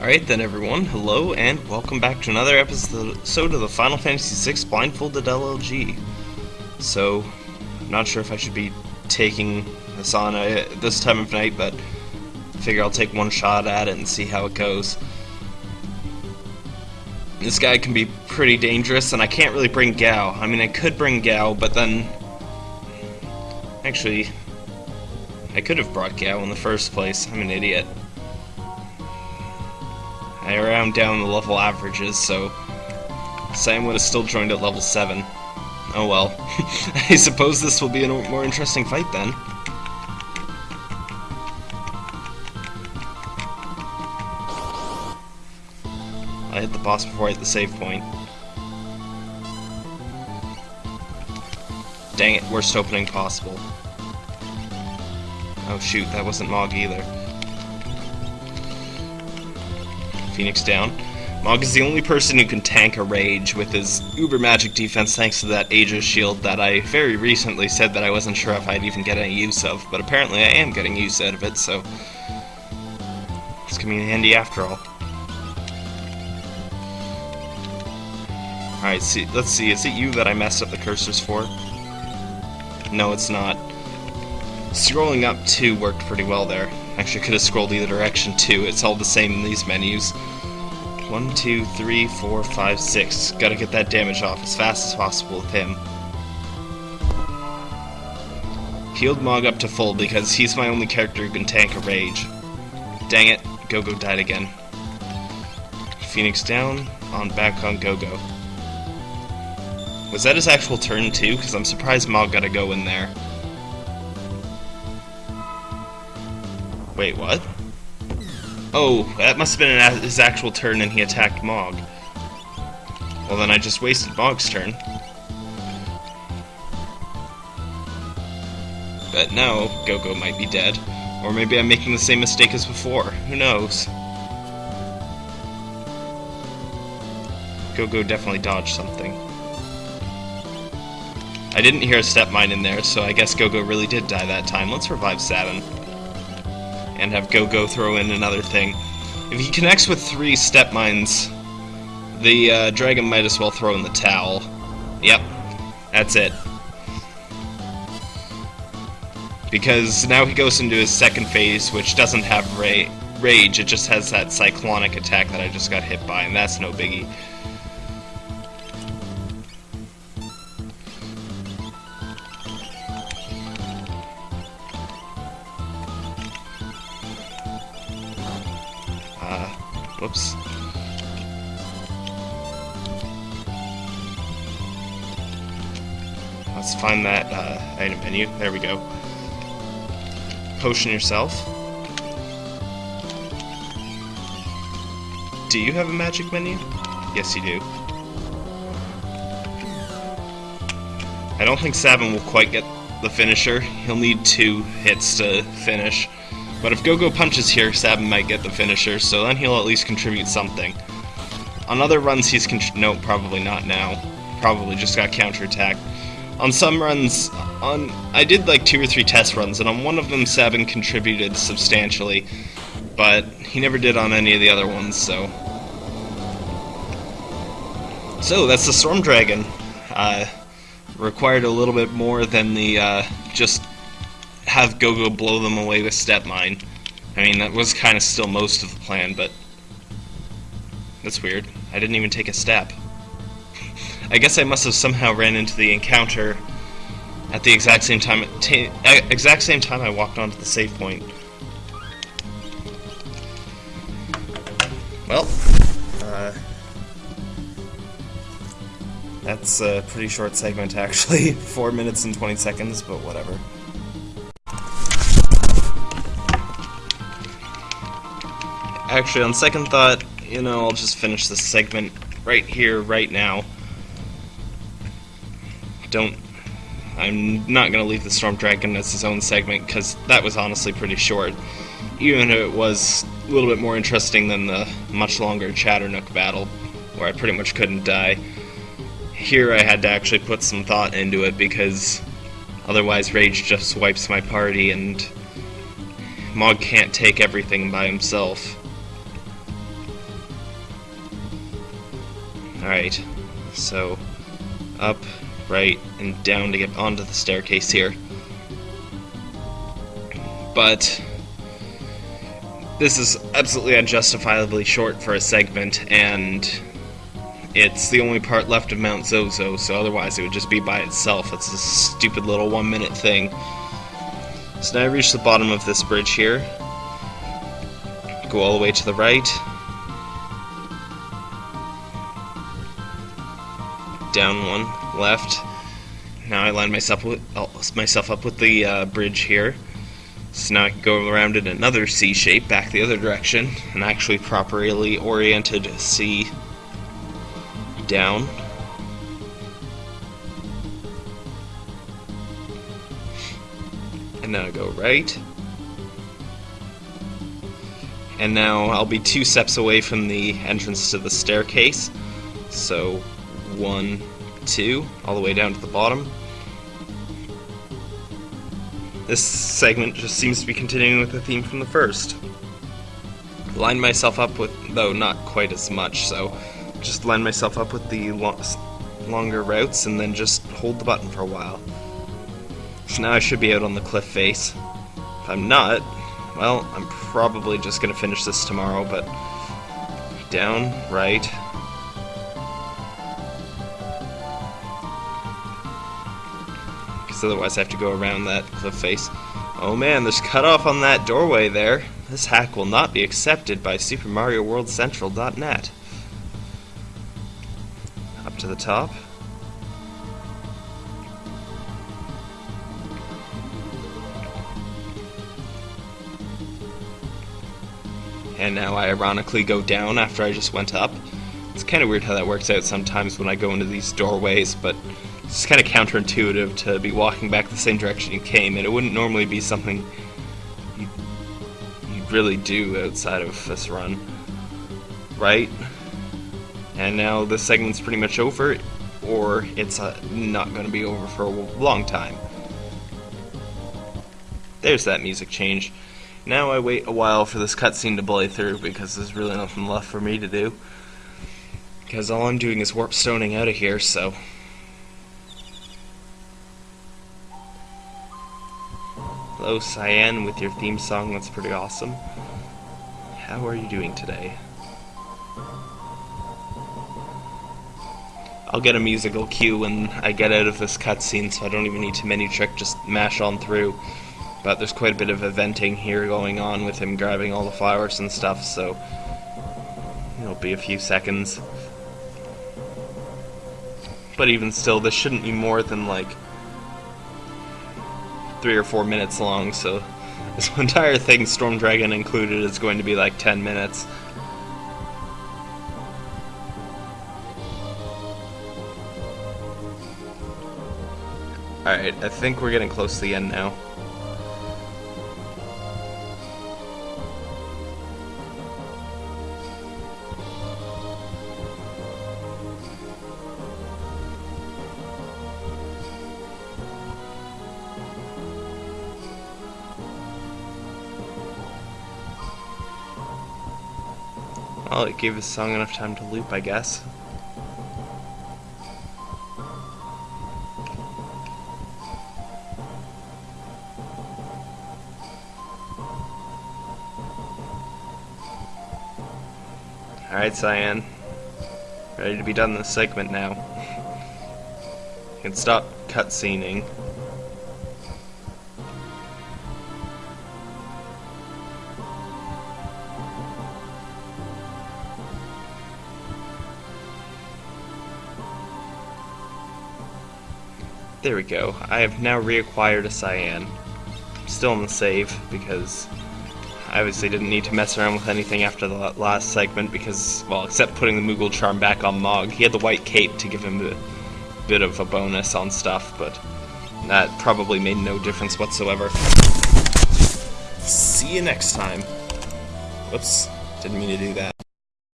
Alright then everyone, hello and welcome back to another episode of the Final Fantasy VI Blindfolded LLG. So, I'm not sure if I should be taking this on uh, this time of night, but figure I'll take one shot at it and see how it goes. This guy can be pretty dangerous, and I can't really bring Gau. I mean, I could bring Gau, but then... Actually, I could have brought Gau in the first place. I'm an idiot. I round down the level averages, so Sam would have still joined at level 7. Oh well. I suppose this will be a more interesting fight then. I hit the boss before I hit the save point. Dang it, worst opening possible. Oh shoot, that wasn't Mog either. Phoenix down. Mog is the only person who can tank a rage with his uber magic defense thanks to that Aegis shield that I very recently said that I wasn't sure if I'd even get any use of, but apparently I am getting use out of it, so it's coming in handy after all. Alright, see, let's see, is it you that I messed up the cursors for? No, it's not. Scrolling up 2 worked pretty well there. Actually, could have scrolled either direction too. It's all the same in these menus. One, two, three, four, five, six. Gotta get that damage off as fast as possible with him. Healed Mog up to full because he's my only character who can tank a rage. Dang it, Gogo died again. Phoenix down, on back on Gogo. Was that his actual turn too? Because I'm surprised Mog got to go in there. Wait, what? Oh, that must have been his actual turn and he attacked Mog. Well then I just wasted Mog's turn. But now, Gogo might be dead. Or maybe I'm making the same mistake as before. Who knows? Gogo definitely dodged something. I didn't hear a step mine in there, so I guess Gogo really did die that time. Let's revive Sabin and have Gogo throw in another thing. If he connects with three step mines, the uh, dragon might as well throw in the towel. Yep, that's it. Because now he goes into his second phase, which doesn't have ra rage, it just has that cyclonic attack that I just got hit by, and that's no biggie. Let's find that uh, item menu. There we go. Potion yourself. Do you have a magic menu? Yes, you do. I don't think Sabin will quite get the finisher. He'll need two hits to finish. But if Gogo punches here, Sabin might get the finisher, so then he'll at least contribute something. On other runs, he's no, probably not now. Probably just got counterattacked. On some runs, on I did like two or three test runs, and on one of them, Sabin contributed substantially, but he never did on any of the other ones. So, so that's the Storm Dragon. Uh, required a little bit more than the uh, just have Gogo blow them away with Step Mine. I mean, that was kind of still most of the plan, but that's weird. I didn't even take a step. I guess I must have somehow ran into the encounter at the exact same time exact same time I walked onto the save point. Well, uh, that's a pretty short segment actually, 4 minutes and 20 seconds, but whatever. Actually, on second thought, you know, I'll just finish this segment right here, right now. Don't... I'm not going to leave the Storm Dragon as his own segment, because that was honestly pretty short. Even if it was a little bit more interesting than the much longer Chadarnook battle, where I pretty much couldn't die. Here I had to actually put some thought into it, because otherwise Rage just wipes my party, and Mog can't take everything by himself. Alright, so up, right, and down to get onto the staircase here. But this is absolutely unjustifiably short for a segment, and it's the only part left of Mount Zozo, so otherwise it would just be by itself. It's a stupid little one minute thing. So now I reach the bottom of this bridge here. Go all the way to the right. Down one, left. Now I line myself with, myself up with the uh, bridge here. So now I can go around in another C shape, back the other direction, and actually properly oriented C down. And now I go right. And now I'll be two steps away from the entrance to the staircase. So, one, two, all the way down to the bottom. This segment just seems to be continuing with the theme from the first. Line myself up with, though not quite as much, so just line myself up with the lo longer routes and then just hold the button for a while. So now I should be out on the cliff face. If I'm not, well, I'm probably just going to finish this tomorrow, but down, right, because otherwise I have to go around that cliff face. Oh man, there's cut off on that doorway there. This hack will not be accepted by Super Mario World SuperMarioWorldCentral.net. Up to the top. And now I ironically go down after I just went up. It's kind of weird how that works out sometimes when I go into these doorways, but it's kind of counterintuitive to be walking back the same direction you came, and it wouldn't normally be something you'd, you'd really do outside of this run. Right? And now this segment's pretty much over, or it's uh, not going to be over for a long time. There's that music change. Now I wait a while for this cutscene to play through because there's really nothing left for me to do. Because all I'm doing is warp stoning out of here, so Hello, Cyan, with your theme song. That's pretty awesome. How are you doing today? I'll get a musical cue when I get out of this cutscene, so I don't even need to menu trick, just mash on through. But there's quite a bit of eventing here going on with him grabbing all the flowers and stuff, so it'll be a few seconds. But even still, this shouldn't be more than like three or four minutes long, so this entire thing, Storm Dragon included, is going to be like 10 minutes. Alright, I think we're getting close to the end now. Well, it gave the song enough time to loop, I guess. Alright, Cyan. Ready to be done this segment now. you can stop cutscening. There we go. I have now reacquired a cyan. Still in the save, because I obviously didn't need to mess around with anything after the last segment, because, well, except putting the Moogle charm back on Mog. He had the white cape to give him a bit of a bonus on stuff, but that probably made no difference whatsoever. See you next time. Whoops, didn't mean to do that.